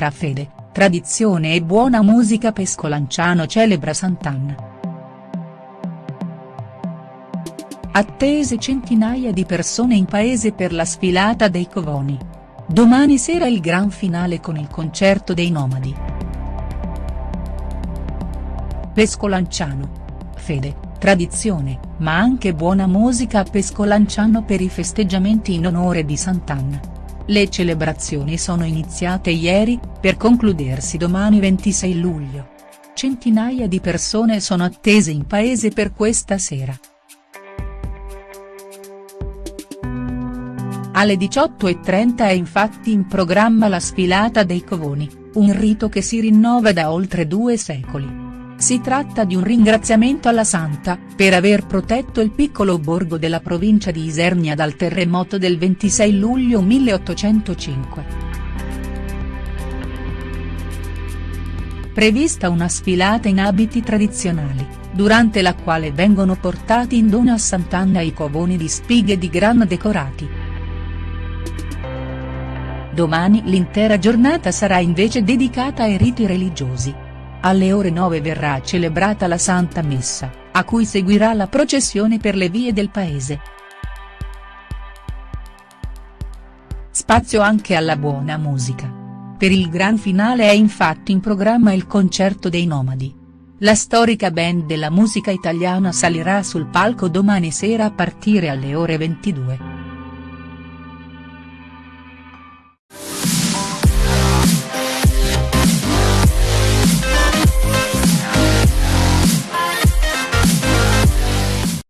Tra fede, tradizione e buona musica Pescolanciano celebra Sant'Anna. Attese centinaia di persone in paese per la sfilata dei Covoni. Domani sera il gran finale con il concerto dei Nomadi. Pescolanciano. Fede, tradizione, ma anche buona musica a Pescolanciano per i festeggiamenti in onore di Sant'Anna. Le celebrazioni sono iniziate ieri, per concludersi domani 26 luglio. Centinaia di persone sono attese in paese per questa sera. Alle 18.30 è infatti in programma la sfilata dei Covoni, un rito che si rinnova da oltre due secoli. Si tratta di un ringraziamento alla Santa, per aver protetto il piccolo borgo della provincia di Isernia dal terremoto del 26 luglio 1805. Prevista una sfilata in abiti tradizionali, durante la quale vengono portati in dono a Sant'Anna i covoni di spighe di grano decorati. Domani l'intera giornata sarà invece dedicata ai riti religiosi. Alle ore 9 verrà celebrata la Santa Messa, a cui seguirà la processione per le vie del paese. Spazio anche alla buona musica. Per il gran finale è infatti in programma il concerto dei Nomadi. La storica band della musica italiana salirà sul palco domani sera a partire alle ore 22.